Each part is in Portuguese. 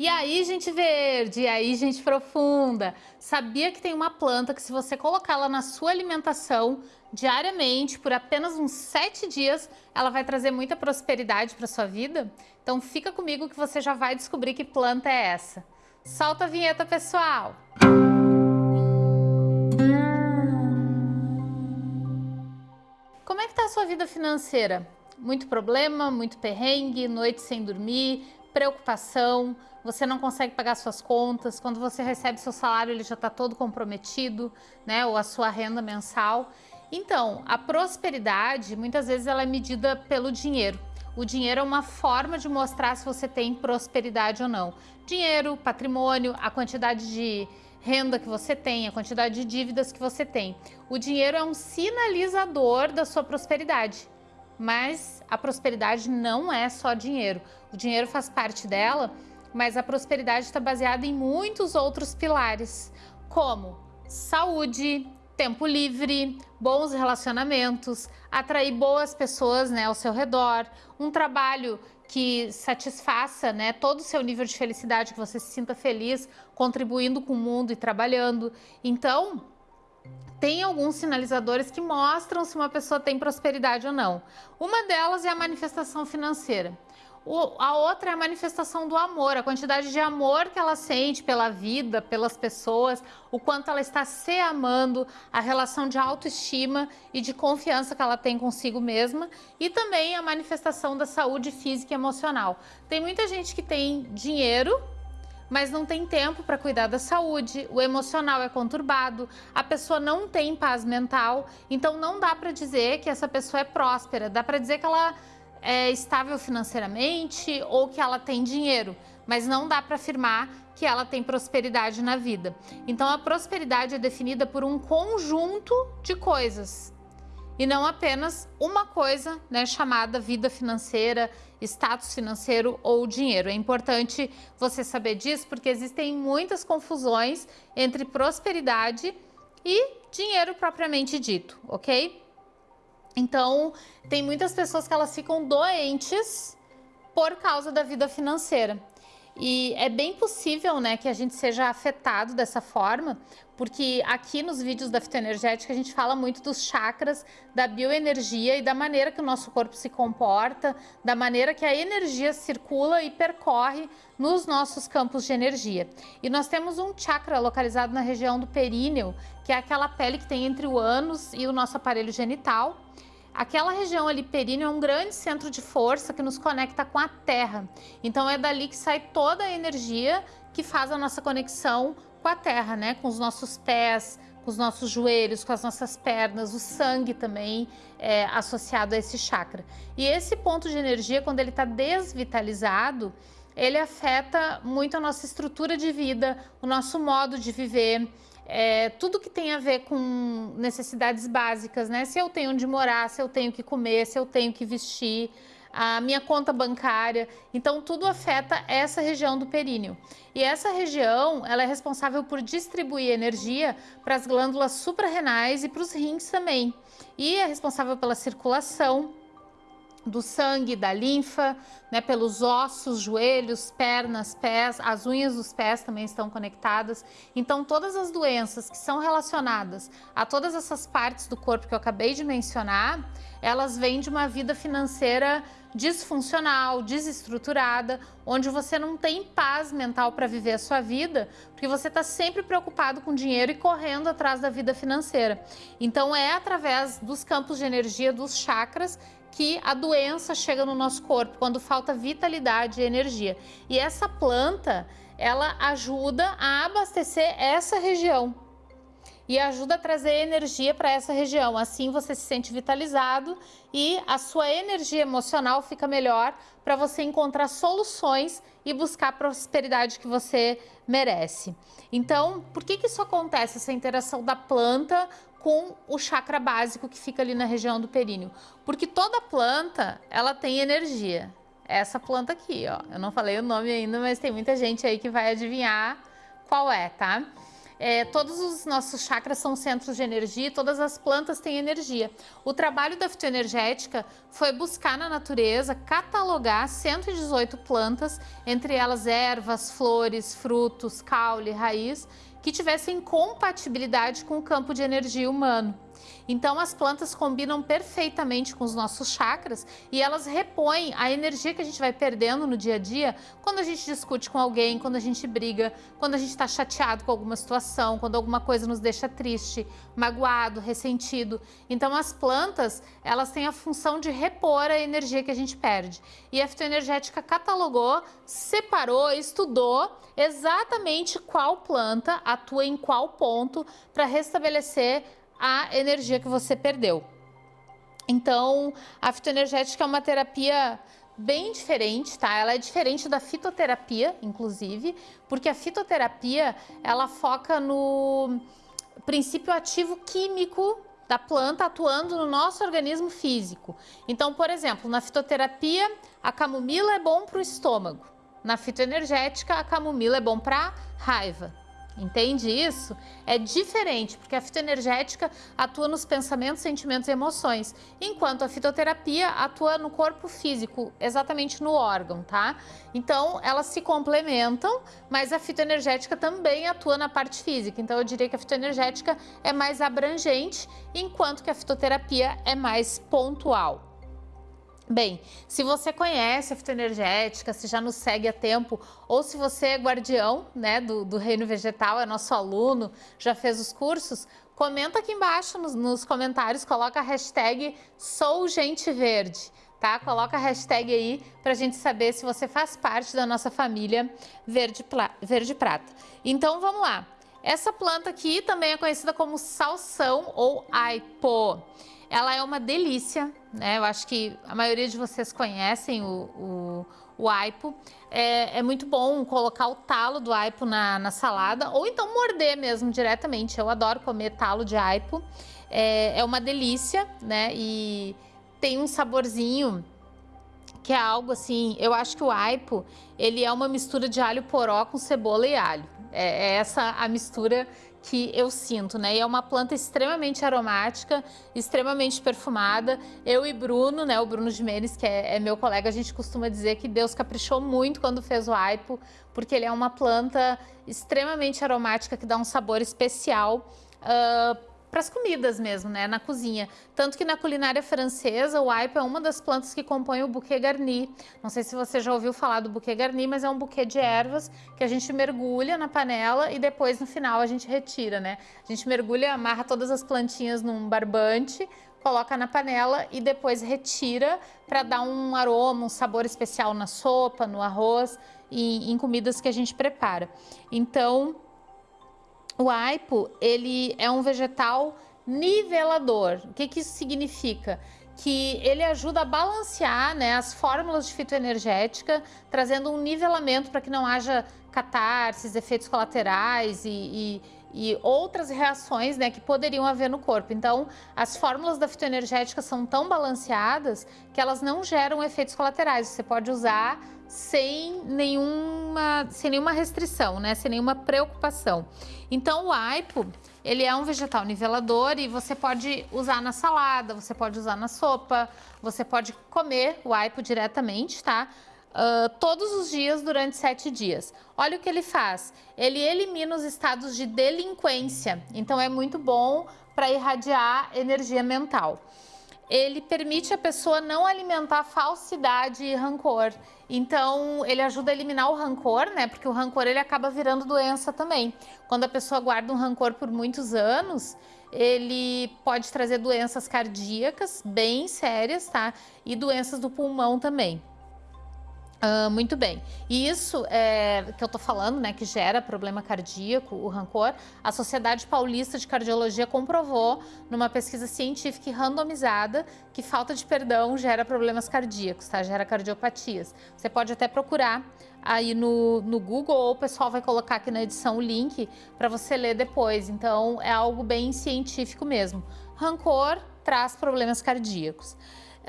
E aí, gente verde, e aí, gente profunda, sabia que tem uma planta que se você colocá-la na sua alimentação diariamente, por apenas uns sete dias, ela vai trazer muita prosperidade para sua vida? Então fica comigo que você já vai descobrir que planta é essa. Solta a vinheta, pessoal! Como é que tá a sua vida financeira? Muito problema, muito perrengue, noite sem dormir, preocupação, você não consegue pagar suas contas, quando você recebe seu salário ele já está todo comprometido, né, ou a sua renda mensal. Então, a prosperidade, muitas vezes ela é medida pelo dinheiro. O dinheiro é uma forma de mostrar se você tem prosperidade ou não. Dinheiro, patrimônio, a quantidade de renda que você tem, a quantidade de dívidas que você tem. O dinheiro é um sinalizador da sua prosperidade mas a prosperidade não é só dinheiro. O dinheiro faz parte dela, mas a prosperidade está baseada em muitos outros pilares, como saúde, tempo livre, bons relacionamentos, atrair boas pessoas né, ao seu redor, um trabalho que satisfaça né, todo o seu nível de felicidade, que você se sinta feliz contribuindo com o mundo e trabalhando. Então, tem alguns sinalizadores que mostram se uma pessoa tem prosperidade ou não. Uma delas é a manifestação financeira. O, a outra é a manifestação do amor, a quantidade de amor que ela sente pela vida, pelas pessoas, o quanto ela está se amando, a relação de autoestima e de confiança que ela tem consigo mesma e também a manifestação da saúde física e emocional. Tem muita gente que tem dinheiro, mas não tem tempo para cuidar da saúde, o emocional é conturbado, a pessoa não tem paz mental, então não dá para dizer que essa pessoa é próspera, dá para dizer que ela é estável financeiramente ou que ela tem dinheiro, mas não dá para afirmar que ela tem prosperidade na vida. Então a prosperidade é definida por um conjunto de coisas e não apenas uma coisa né, chamada vida financeira, status financeiro ou dinheiro. É importante você saber disso porque existem muitas confusões entre prosperidade e dinheiro propriamente dito, ok? Então, tem muitas pessoas que elas ficam doentes por causa da vida financeira. E é bem possível né, que a gente seja afetado dessa forma, porque aqui nos vídeos da fitoenergética a gente fala muito dos chakras, da bioenergia e da maneira que o nosso corpo se comporta, da maneira que a energia circula e percorre nos nossos campos de energia. E nós temos um chakra localizado na região do períneo, que é aquela pele que tem entre o ânus e o nosso aparelho genital, Aquela região ali períneo é um grande centro de força que nos conecta com a Terra. Então é dali que sai toda a energia que faz a nossa conexão com a Terra, né? Com os nossos pés, com os nossos joelhos, com as nossas pernas, o sangue também é associado a esse chakra. E esse ponto de energia, quando ele está desvitalizado, ele afeta muito a nossa estrutura de vida, o nosso modo de viver, é, tudo que tem a ver com necessidades básicas, né? Se eu tenho onde morar, se eu tenho que comer, se eu tenho que vestir, a minha conta bancária. Então, tudo afeta essa região do períneo. E essa região, ela é responsável por distribuir energia para as glândulas suprarrenais e para os rins também. E é responsável pela circulação, do sangue, da linfa, né, pelos ossos, joelhos, pernas, pés, as unhas dos pés também estão conectadas. Então, todas as doenças que são relacionadas a todas essas partes do corpo que eu acabei de mencionar, elas vêm de uma vida financeira disfuncional, desestruturada, onde você não tem paz mental para viver a sua vida, porque você está sempre preocupado com dinheiro e correndo atrás da vida financeira. Então, é através dos campos de energia, dos chakras, que a doença chega no nosso corpo, quando falta vitalidade e energia. E essa planta, ela ajuda a abastecer essa região e ajuda a trazer energia para essa região. Assim você se sente vitalizado e a sua energia emocional fica melhor para você encontrar soluções e buscar a prosperidade que você merece. Então, por que, que isso acontece, essa interação da planta com o chakra básico que fica ali na região do períneo. Porque toda planta, ela tem energia. Essa planta aqui, ó. Eu não falei o nome ainda, mas tem muita gente aí que vai adivinhar qual é, tá? É, todos os nossos chakras são centros de energia, todas as plantas têm energia. O trabalho da fitoenergética foi buscar na natureza, catalogar 118 plantas, entre elas ervas, flores, frutos, caule, raiz, que tivessem compatibilidade com o campo de energia humano. Então as plantas combinam perfeitamente com os nossos chakras e elas repõem a energia que a gente vai perdendo no dia a dia quando a gente discute com alguém, quando a gente briga, quando a gente está chateado com alguma situação, quando alguma coisa nos deixa triste, magoado, ressentido. Então as plantas, elas têm a função de repor a energia que a gente perde. E a fitoenergética catalogou, separou, estudou exatamente qual planta atua em qual ponto para restabelecer a energia que você perdeu. Então, a fitoenergética é uma terapia bem diferente, tá? Ela é diferente da fitoterapia, inclusive, porque a fitoterapia, ela foca no princípio ativo químico da planta atuando no nosso organismo físico. Então, por exemplo, na fitoterapia, a camomila é bom para o estômago. Na fitoenergética, a camomila é bom para raiva. Entende isso? É diferente, porque a fitoenergética atua nos pensamentos, sentimentos e emoções, enquanto a fitoterapia atua no corpo físico, exatamente no órgão, tá? Então, elas se complementam, mas a fitoenergética também atua na parte física. Então, eu diria que a fitoenergética é mais abrangente, enquanto que a fitoterapia é mais pontual. Bem, se você conhece a fitoenergética, se já nos segue há tempo, ou se você é guardião né, do, do reino vegetal, é nosso aluno, já fez os cursos, comenta aqui embaixo nos, nos comentários, coloca a hashtag SouGenteVerde, tá? Coloca a hashtag aí para a gente saber se você faz parte da nossa família Verde, Verde Prata. Então vamos lá. Essa planta aqui também é conhecida como salsão ou aipo. Ela é uma delícia, né? Eu acho que a maioria de vocês conhecem o, o, o aipo. É, é, muito bom colocar o talo do aipo na, na, salada ou então morder mesmo diretamente. Eu adoro comer talo de aipo. É, é uma delícia, né? E tem um saborzinho que é algo assim, eu acho que o aipo, ele é uma mistura de alho poró com cebola e alho. É, é essa a mistura que eu sinto, né? E é uma planta extremamente aromática, extremamente perfumada. Eu e Bruno, né? O Bruno Jimenez, que é, é, meu colega, a gente costuma dizer que Deus caprichou muito quando fez o aipo, porque ele é uma planta extremamente aromática que dá um sabor especial uh, para as comidas mesmo, né, na cozinha. Tanto que na culinária francesa, o aipo é uma das plantas que compõe o bouquet garni. Não sei se você já ouviu falar do bouquet garni, mas é um buquê de ervas que a gente mergulha na panela e depois no final a gente retira, né? A gente mergulha, amarra todas as plantinhas num barbante, coloca na panela e depois retira para dar um aroma, um sabor especial na sopa, no arroz e em comidas que a gente prepara. Então, o aipo, ele é um vegetal nivelador. O que, que isso significa? Que ele ajuda a balancear né, as fórmulas de fitoenergética, trazendo um nivelamento para que não haja catarses, efeitos colaterais e, e, e outras reações né, que poderiam haver no corpo. Então, as fórmulas da fitoenergética são tão balanceadas que elas não geram efeitos colaterais. Você pode usar sem nenhuma, sem nenhuma restrição, né? sem nenhuma preocupação. Então o aipo, ele é um vegetal nivelador e você pode usar na salada, você pode usar na sopa, você pode comer o aipo diretamente, tá? Uh, todos os dias durante sete dias. Olha o que ele faz. Ele elimina os estados de delinquência. Então é muito bom para irradiar energia mental ele permite a pessoa não alimentar falsidade e rancor. Então, ele ajuda a eliminar o rancor, né? Porque o rancor ele acaba virando doença também. Quando a pessoa guarda um rancor por muitos anos, ele pode trazer doenças cardíacas bem sérias, tá? E doenças do pulmão também. Uh, muito bem. E isso é, que eu tô falando, né, que gera problema cardíaco, o rancor, a Sociedade Paulista de Cardiologia comprovou numa pesquisa científica e randomizada que falta de perdão gera problemas cardíacos, tá? Gera cardiopatias. Você pode até procurar aí no, no Google ou o pessoal vai colocar aqui na edição o link para você ler depois. Então, é algo bem científico mesmo. Rancor traz problemas cardíacos.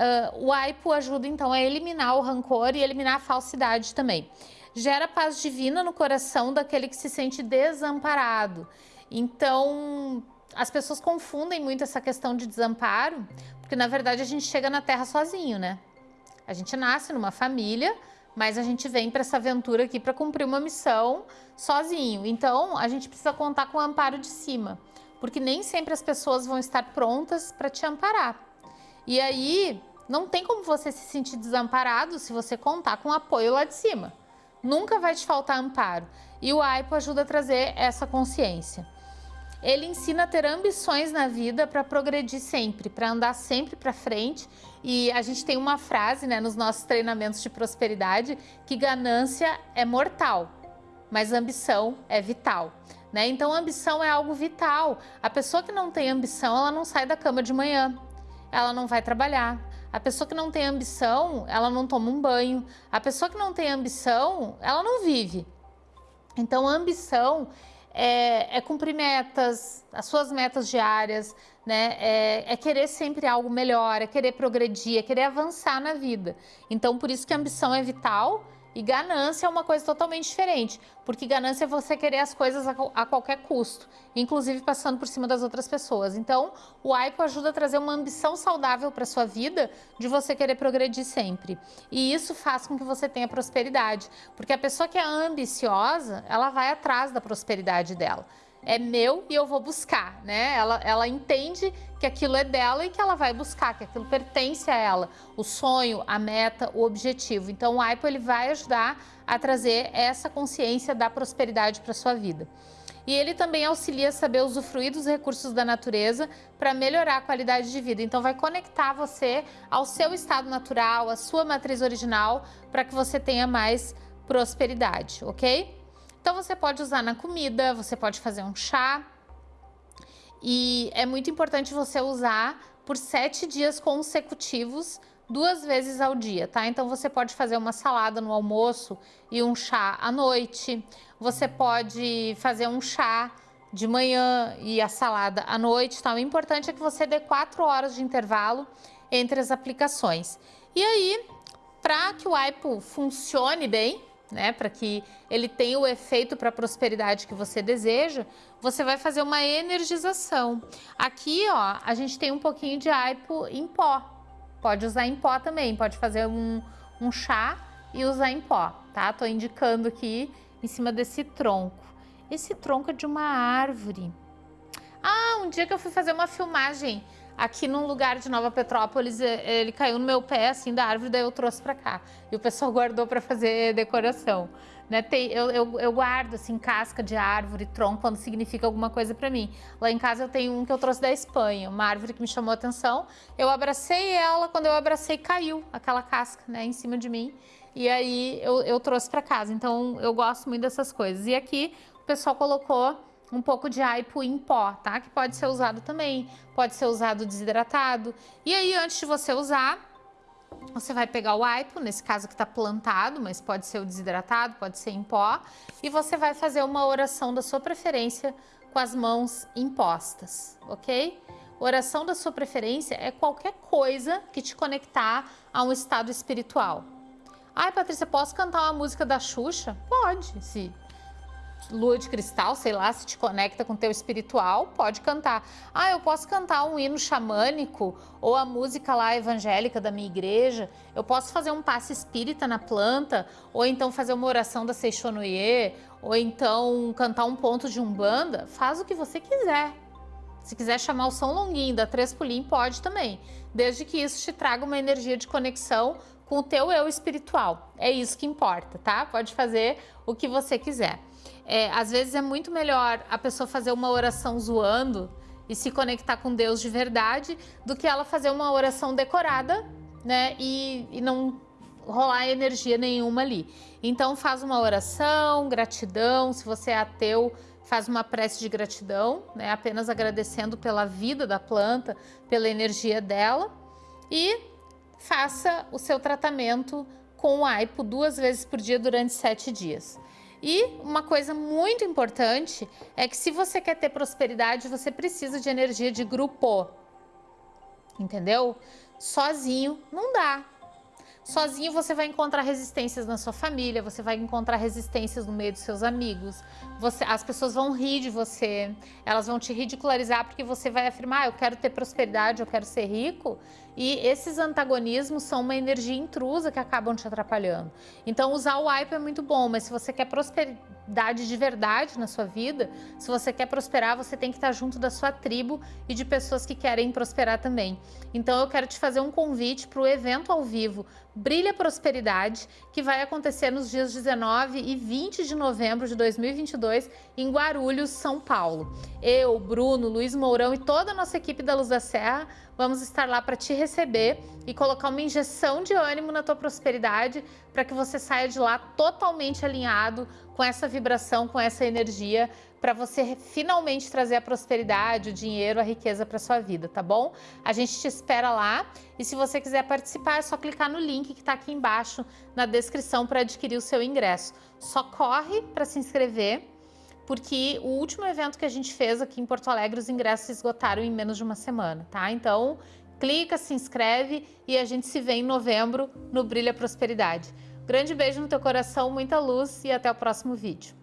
Uh, o AIPO ajuda então a eliminar o rancor e eliminar a falsidade também. Gera paz divina no coração daquele que se sente desamparado. Então, as pessoas confundem muito essa questão de desamparo, porque na verdade a gente chega na Terra sozinho, né? A gente nasce numa família, mas a gente vem para essa aventura aqui para cumprir uma missão sozinho. Então, a gente precisa contar com o amparo de cima, porque nem sempre as pessoas vão estar prontas para te amparar. E aí, não tem como você se sentir desamparado se você contar com apoio lá de cima. Nunca vai te faltar amparo. E o AIPO ajuda a trazer essa consciência. Ele ensina a ter ambições na vida para progredir sempre, para andar sempre para frente. E a gente tem uma frase né, nos nossos treinamentos de prosperidade que ganância é mortal, mas ambição é vital. Né? Então, ambição é algo vital. A pessoa que não tem ambição, ela não sai da cama de manhã, ela não vai trabalhar. A pessoa que não tem ambição, ela não toma um banho. A pessoa que não tem ambição, ela não vive. Então, a ambição é, é cumprir metas, as suas metas diárias, né? É, é, querer sempre algo melhor, é querer progredir, é querer avançar na vida. Então, por isso que a ambição é vital e ganância é uma coisa totalmente diferente, porque ganância é você querer as coisas a, a, qualquer custo, inclusive passando por cima das outras pessoas. Então, o AIPO ajuda a trazer uma ambição saudável para sua vida, de você querer progredir sempre. E isso faz com que você tenha prosperidade, porque a pessoa que é ambiciosa, ela vai atrás da prosperidade dela é meu e eu vou buscar, né? Ela, ela entende que aquilo é dela e que ela vai buscar, que aquilo pertence a ela, o sonho, a meta, o objetivo. Então o AIPO ele vai ajudar a trazer essa consciência da prosperidade para sua vida. E ele também auxilia a saber usufruir dos recursos da natureza para melhorar a qualidade de vida. Então vai conectar você ao seu estado natural, à sua matriz original, para que você tenha mais prosperidade, ok? Então você pode usar na comida, você pode fazer um chá. E é muito importante você usar por sete dias consecutivos, duas vezes ao dia, tá? Então você pode fazer uma salada no almoço e um chá à noite. Você pode fazer um chá de manhã e a salada à noite, tá? O importante é que você dê quatro horas de intervalo entre as aplicações. E aí, para que o AIPO funcione bem, né, para que ele tenha o efeito para a prosperidade que você deseja, você vai fazer uma energização. Aqui, ó, a gente tem um pouquinho de aipo em pó. Pode usar em pó também, pode fazer um, um chá e usar em pó, tá? Tô indicando aqui em cima desse tronco. Esse tronco é de uma árvore. Ah, um dia que eu fui fazer uma filmagem aqui num lugar de Nova Petrópolis, ele caiu no meu pé, assim, da árvore, daí eu trouxe para cá. E o pessoal guardou para fazer decoração. Né? Tem, eu, eu, eu, guardo, assim, casca de árvore, tronco, quando significa alguma coisa para mim. Lá em casa eu tenho um que eu trouxe da Espanha, uma árvore que me chamou a atenção. Eu abracei ela, quando eu abracei, caiu aquela casca, né, em cima de mim. E aí eu, eu trouxe para casa. Então eu gosto muito dessas coisas. E aqui o pessoal colocou um pouco de aipo em pó, tá? Que pode ser usado também, pode ser usado desidratado. E aí, antes de você usar, você vai pegar o aipo, nesse caso que está plantado, mas pode ser o desidratado, pode ser em pó, e você vai fazer uma oração da sua preferência com as mãos impostas, ok? Oração da sua preferência é qualquer coisa que te conectar a um estado espiritual. Ai, Patrícia, posso cantar uma música da Xuxa? Pode, se lua de cristal, sei lá, se te conecta com teu espiritual, pode cantar. Ah, eu posso cantar um hino xamânico ou a música lá evangélica da minha igreja. Eu posso fazer um passe espírita na planta, ou então fazer uma oração da Seixonoye, ou então cantar um ponto de umbanda. Faz o que você quiser. Se quiser chamar o São Longuinho da Três Pulim, pode também, desde que isso te traga uma energia de conexão com o teu eu espiritual. É isso que importa, tá? Pode fazer o que você quiser. É, às vezes é muito melhor a pessoa fazer uma oração zoando e se conectar com Deus de verdade do que ela fazer uma oração decorada, né? E, e não rolar energia nenhuma ali. Então faz uma oração, gratidão, se você é ateu, faz uma prece de gratidão, né? Apenas agradecendo pela vida da planta, pela energia dela e faça o seu tratamento com o AIPO duas vezes por dia durante sete dias. E uma coisa muito importante é que se você quer ter prosperidade, você precisa de energia de grupo. Entendeu? Sozinho não dá. Sozinho você vai encontrar resistências na sua família, você vai encontrar resistências no meio dos seus amigos, você, as pessoas vão rir de você, elas vão te ridicularizar porque você vai afirmar, ah, eu quero ter prosperidade, eu quero ser rico, e esses antagonismos são uma energia intrusa que acabam te atrapalhando. Então usar o wipe é muito bom, mas se você quer prosperidade de verdade na sua vida, se você quer prosperar, você tem que estar junto da sua tribo e de pessoas que querem prosperar também. Então eu quero te fazer um convite para o evento ao vivo Brilha Prosperidade, que vai acontecer nos dias 19 e 20 de novembro de 2022 em Guarulhos, São Paulo. Eu, Bruno, Luiz Mourão e toda a nossa equipe da Luz da Serra vamos estar lá para te receber e colocar uma injeção de ânimo na tua prosperidade para que você saia de lá totalmente alinhado com essa vibração, com essa energia, para você finalmente trazer a prosperidade, o dinheiro, a riqueza para sua vida, tá bom? A gente te espera lá e se você quiser participar é só clicar no link que está aqui embaixo na descrição para adquirir o seu ingresso. Só corre para se inscrever porque o último evento que a gente fez aqui em Porto Alegre, os ingressos se esgotaram em menos de uma semana, tá? Então, clica, se inscreve e a gente se vê em novembro no Brilha Prosperidade. Grande beijo no teu coração, muita luz e até o próximo vídeo.